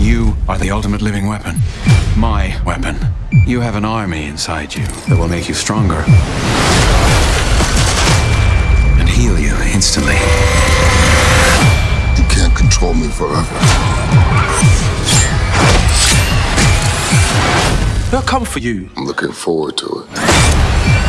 You are the ultimate living weapon. My weapon. You have an army inside you that will make you stronger and heal you instantly. You can't control me forever. They'll come for you. I'm looking forward to it.